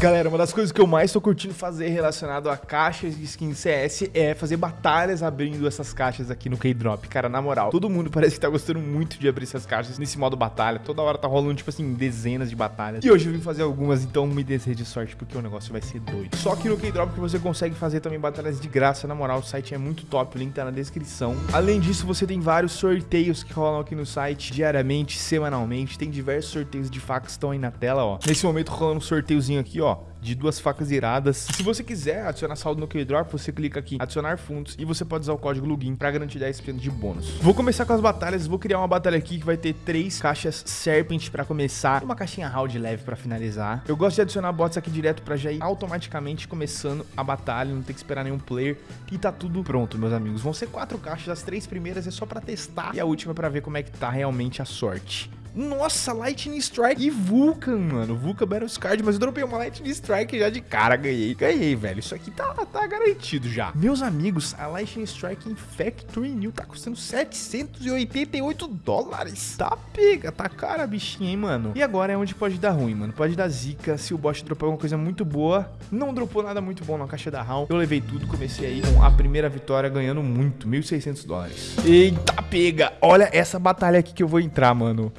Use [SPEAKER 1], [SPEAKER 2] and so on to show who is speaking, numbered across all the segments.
[SPEAKER 1] Galera, uma das coisas que eu mais tô curtindo fazer relacionado a caixas de skin CS é fazer batalhas abrindo essas caixas aqui no K-Drop. Cara, na moral, todo mundo parece que tá gostando muito de abrir essas caixas nesse modo batalha. Toda hora tá rolando, tipo assim, dezenas de batalhas. E hoje eu vim fazer algumas, então me deseje sorte, porque o negócio vai ser doido. Só que no K-Drop que você consegue fazer também batalhas de graça, na moral, o site é muito top, o link tá na descrição. Além disso, você tem vários sorteios que rolam aqui no site diariamente, semanalmente. Tem diversos sorteios de facas que estão aí na tela, ó. Nesse momento rolando um sorteiozinho aqui, ó de duas facas iradas. Se você quiser adicionar saldo no Keydrop, você clica aqui, adicionar fundos, e você pode usar o código LOGIN para garantir 10% de bônus. Vou começar com as batalhas, vou criar uma batalha aqui que vai ter três caixas Serpent para começar, uma caixinha Round leve para finalizar. Eu gosto de adicionar bots aqui direto para já ir automaticamente começando a batalha, não ter que esperar nenhum player, e tá tudo pronto, meus amigos. Vão ser quatro caixas, as três primeiras é só para testar, e a última para ver como é que tá realmente a sorte. Nossa, Lightning Strike e Vulcan, mano. Vulcan Battle Card, mas eu dropei uma Lightning Strike já de cara, ganhei. Ganhei, velho. Isso aqui tá, tá garantido já. Meus amigos, a Lightning Strike em Factory New tá custando 788 dólares. Tá pega, tá cara a bichinha, hein, mano. E agora é onde pode dar ruim, mano. Pode dar zica se o bot dropar alguma coisa muito boa. Não dropou nada muito bom na caixa da HAL. Eu levei tudo, comecei aí com a primeira vitória ganhando muito, 1.600 dólares. Eita, pega. Olha essa batalha aqui que eu vou entrar, mano.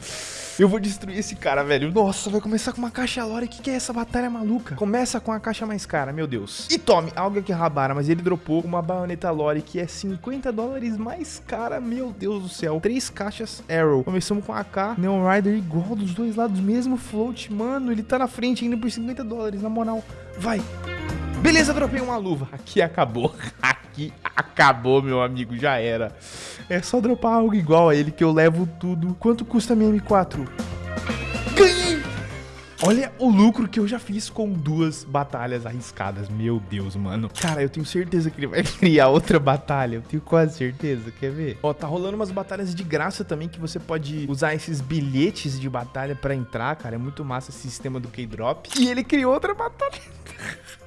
[SPEAKER 1] Eu vou destruir esse cara, velho. Nossa, vai começar com uma caixa lore. O que, que é essa batalha maluca? Começa com a caixa mais cara, meu Deus. E tome, algo que rabara, mas ele dropou uma baioneta lore que é 50 dólares mais cara. Meu Deus do céu. Três caixas Arrow. Começamos com a AK, Neon Rider igual dos dois lados, mesmo float. Mano, ele tá na frente ainda por 50 dólares, na moral. Vai. Beleza, dropei uma luva. Aqui acabou. Aqui acabou, meu amigo. Já era. É só dropar algo igual a ele que eu levo tudo. Quanto custa a minha M4? Ganhei! Olha o lucro que eu já fiz com duas batalhas arriscadas. Meu Deus, mano. Cara, eu tenho certeza que ele vai criar outra batalha. Eu tenho quase certeza. Quer ver? Ó, tá rolando umas batalhas de graça também que você pode usar esses bilhetes de batalha pra entrar, cara. É muito massa esse sistema do K-Drop. E ele criou outra batalha.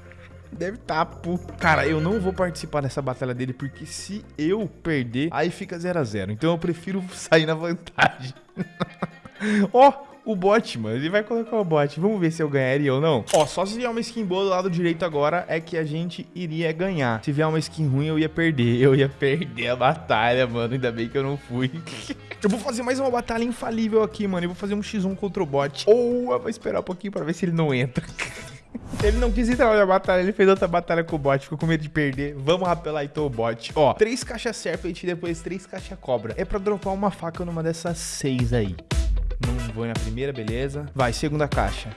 [SPEAKER 1] Deve tá, pô. Cara, eu não vou participar dessa batalha dele, porque se eu perder, aí fica 0 a 0 Então eu prefiro sair na vantagem. Ó, oh, o bot, mano. Ele vai colocar o bot. Vamos ver se eu ganharia ou não. Ó, só se vier uma skin boa do lado direito agora, é que a gente iria ganhar. Se vier uma skin ruim, eu ia perder. Eu ia perder a batalha, mano. Ainda bem que eu não fui. eu vou fazer mais uma batalha infalível aqui, mano. Eu vou fazer um x1 contra o bot. Ou eu vou esperar um pouquinho pra ver se ele não entra. Ele não quis entrar na batalha, ele fez outra batalha com o bot, ficou com medo de perder. Vamos rapelar então o bot. Ó, três caixas serpent e depois três caixas cobra. É pra dropar uma faca numa dessas seis aí. Não vou na primeira, beleza. Vai, segunda caixa.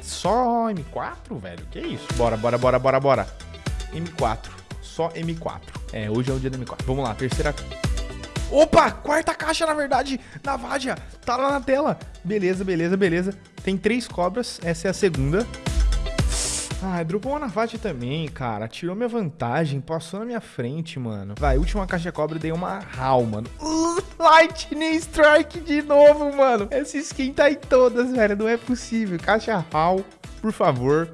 [SPEAKER 1] Só M4, velho? Que isso? Bora, bora, bora, bora, bora. M4. Só M4. É, hoje é o dia do M4. Vamos lá, terceira... Opa, quarta caixa, na verdade, na Vadia. Tá lá na tela. Beleza, beleza, beleza. Tem três cobras, essa é a segunda. Ah, dropou uma Navate também, cara. Tirou minha vantagem, passou na minha frente, mano. Vai, última caixa cobra, dei uma HAL, mano. Uh, Lightning Strike de novo, mano. Essa skin tá em todas, velho. Não é possível. Caixa HAL, por favor.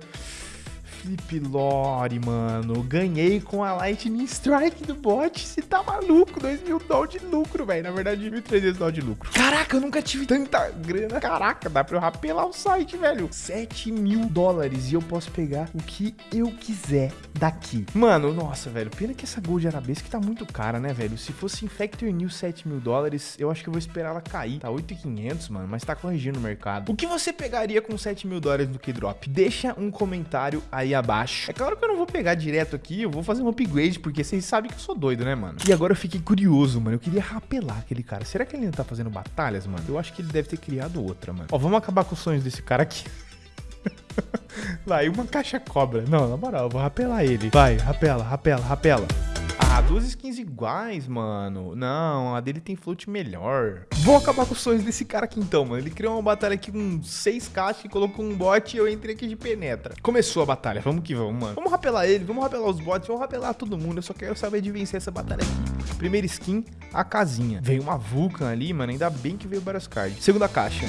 [SPEAKER 1] Flip Lore, mano. Ganhei com a Lightning Strike do bot. Você tá maluco? 2 mil dólares de lucro, velho. Na verdade, 1.300 dólares de lucro. Caraca, eu nunca tive tanta grana. Caraca, dá pra eu rapelar o site, velho. 7 mil dólares e eu posso pegar o que eu quiser daqui. Mano, nossa, velho. Pena que essa Gold Arabesque tá muito cara, né, velho? Se fosse em Factory New 7 mil dólares, eu acho que eu vou esperar ela cair. Tá 8.500, mano, mas tá corrigindo o mercado. O que você pegaria com 7 mil dólares do Keydrop? Deixa um comentário aí abaixo. É claro que eu não vou pegar direto aqui, eu vou fazer um upgrade, porque vocês sabem que eu sou doido, né, mano? E agora eu fiquei curioso, mano. Eu queria rapelar aquele cara. Será que ele ainda tá fazendo batalhas, mano? Eu acho que ele deve ter criado outra, mano. Ó, vamos acabar com os sonhos desse cara aqui. Vai, uma caixa cobra. Não, na moral, eu vou rapelar ele. Vai, rapela, rapela, rapela. Ah, duas skins iguais, mano. Não, a dele tem float melhor. Vou acabar com os sonhos desse cara aqui então, mano. Ele criou uma batalha aqui com seis caixas, colocou um bot e eu entrei aqui de penetra. Começou a batalha, vamos que vamos, mano. Vamos rapelar ele, vamos rapelar os bots, vamos rapelar todo mundo. Eu só quero saber de vencer essa batalha aqui. Primeira skin, a casinha. Veio uma Vulcan ali, mano. Ainda bem que veio várias cards. Segunda caixa.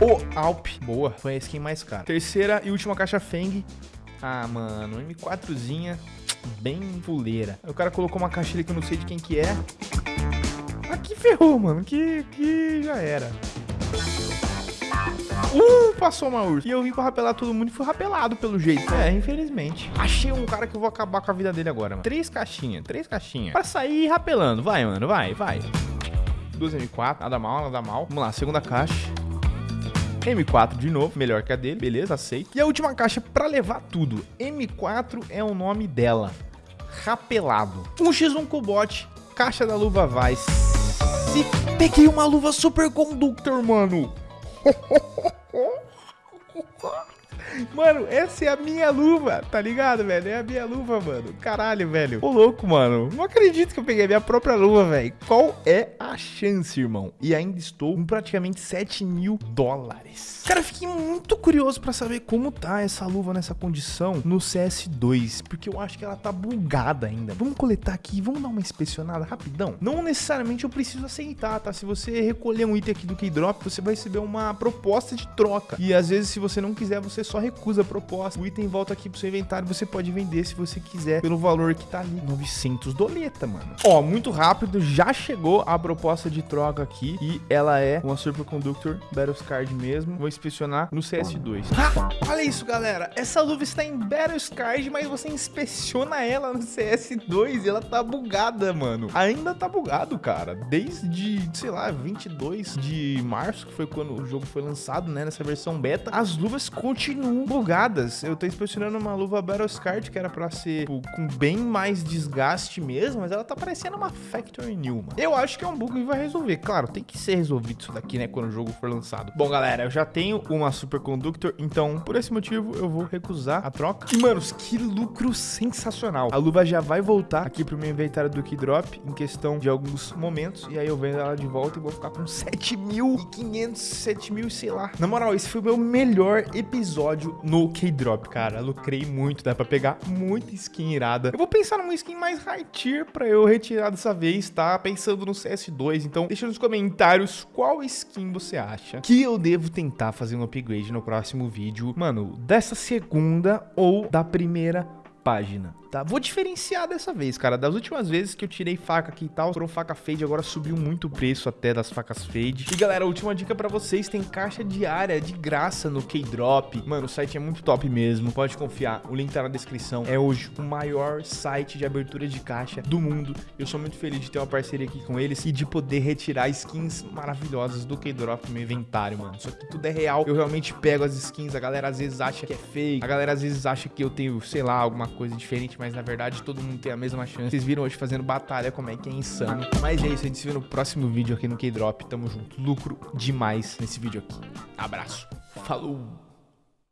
[SPEAKER 1] O Alp. Boa, foi a skin mais cara. Terceira e última caixa Feng. Ah, mano, M4zinha bem fuleira. O cara colocou uma caixa ali que eu não sei de quem que é. Aqui ferrou, mano. Que, que já era. Uh, passou uma ursa. E eu vim pra rapelar todo mundo e fui rapelado pelo jeito. É, infelizmente. Achei um cara que eu vou acabar com a vida dele agora, mano. Três caixinhas, três caixinhas. Pra sair rapelando. Vai, mano, vai, vai. 2 M4, nada mal, nada mal. Vamos lá, segunda caixa. M4 de novo, melhor que a dele, beleza, aceito. E a última caixa pra levar tudo. M4 é o nome dela. Rapelado. 1x1 Cobot, caixa da luva Vice. E peguei uma luva Super Conductor, mano. Mano, essa é a minha luva, tá ligado, velho? É a minha luva, mano. Caralho, velho. Ô, louco, mano. Não acredito que eu peguei a minha própria luva, velho. Qual é a chance, irmão? E ainda estou com praticamente 7 mil dólares. Cara, fiquei muito curioso pra saber como tá essa luva nessa condição no CS2, porque eu acho que ela tá bugada ainda. Vamos coletar aqui, vamos dar uma inspecionada rapidão. Não necessariamente eu preciso aceitar, tá? Se você recolher um item aqui do Keydrop, você vai receber uma proposta de troca. E às vezes, se você não quiser, você só recusa a proposta. O item volta aqui pro seu inventário, você pode vender se você quiser, pelo valor que tá ali, 900 doleta, mano. Ó, muito rápido, já chegou a proposta de troca aqui e ela é uma Superconductor Battles Card mesmo. Vou inspecionar no CS2. Ah, olha isso, galera. Essa luva está em Battles Card, mas você inspeciona ela no CS2 e ela tá bugada, mano. Ainda tá bugado, cara. Desde, sei lá, 22 de março, que foi quando o jogo foi lançado, né, nessa versão beta, as luvas continuam bugadas. Eu tô inspecionando uma luva Battles Card que era pra ser tipo, com bem mais desgaste mesmo, mas ela tá parecendo uma Factory New, mano. Eu acho que é um bug que vai resolver. Claro, tem que ser resolvido isso daqui, né, quando o jogo for lançado. Bom, galera, eu já tenho uma Superconductor, então, por esse motivo, eu vou recusar a troca. E, manos, que lucro sensacional. A luva já vai voltar aqui pro meu inventário do Keydrop em questão de alguns momentos, e aí eu vendo ela de volta e vou ficar com 7.500, 7.000, sei lá. Na moral, esse foi o meu melhor episódio no Keydrop, cara. Lucrei muito, dá pra pegar muita skin irada. Eu vou pensar numa skin mais high tier pra eu retirar dessa vez, tá? Pensando no CS2, então deixa nos comentários qual skin você acha que eu devo tentar fazer um upgrade no próximo vídeo. Mano, dessa segunda ou da primeira página tá? Vou diferenciar dessa vez, cara. Das últimas vezes que eu tirei faca aqui e tal, foram faca fade, agora subiu muito o preço até das facas fade. E galera, última dica pra vocês, tem caixa diária de graça no K-Drop. Mano, o site é muito top mesmo, pode confiar. O link tá na descrição. É hoje o maior site de abertura de caixa do mundo. Eu sou muito feliz de ter uma parceria aqui com eles e de poder retirar skins maravilhosas do K-Drop no meu inventário, mano. Só que tudo é real. Eu realmente pego as skins, a galera às vezes acha que é fake, a galera às vezes acha que eu tenho, sei lá, alguma coisa diferente mas na verdade todo mundo tem a mesma chance. Vocês viram hoje fazendo batalha, como é que é insano. Mas é isso, a gente se vê no próximo vídeo aqui no K-Drop. Tamo junto. Lucro demais nesse vídeo aqui. Abraço. Falou!